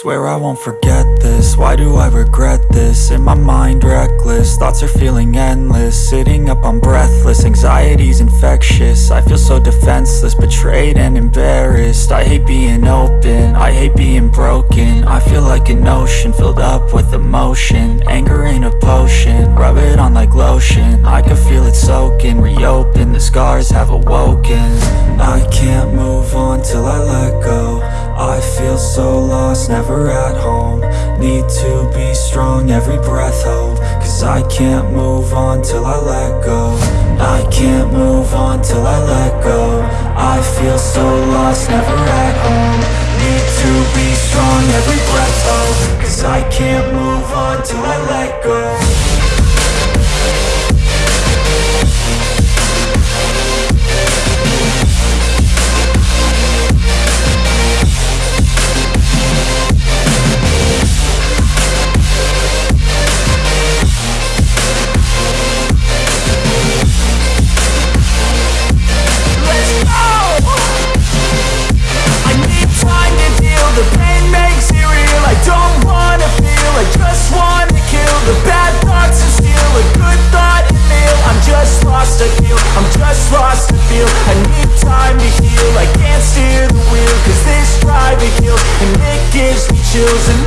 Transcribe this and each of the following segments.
Swear I won't forget this, why do I regret this? In my mind reckless, thoughts are feeling endless. Sitting up I'm breathless, anxiety's infectious. I feel so defenseless, betrayed and embarrassed. I hate being open, I hate being broken. I feel like an ocean, filled up with emotion. Anger ain't a potion, rub it on like lotion. I can feel it soaking, reopen, the scars have awoken. I can't move on till I let go I feel so lost, never at home. Need to be strong, every breath hold Cause I can't move on till I let go. I can't move on till I let go. I feel so lost, never at home. Need to be strong, every breath hold Cause I can't move on till I let go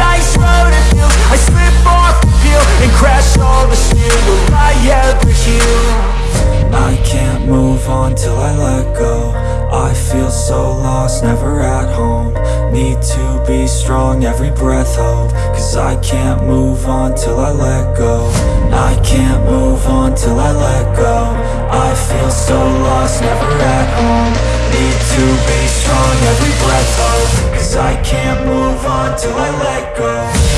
nice road it feels, I slip off the peel And crash all the steel, will I ever heal? I can't move on till I let go. I feel so lost, never at home. Need to be strong, every breath hold. Cause I can't move on till I let go. I can't move on till I let go. I feel so lost, never at home. Need to be strong, every breath hold. Cause I can't on till I let go.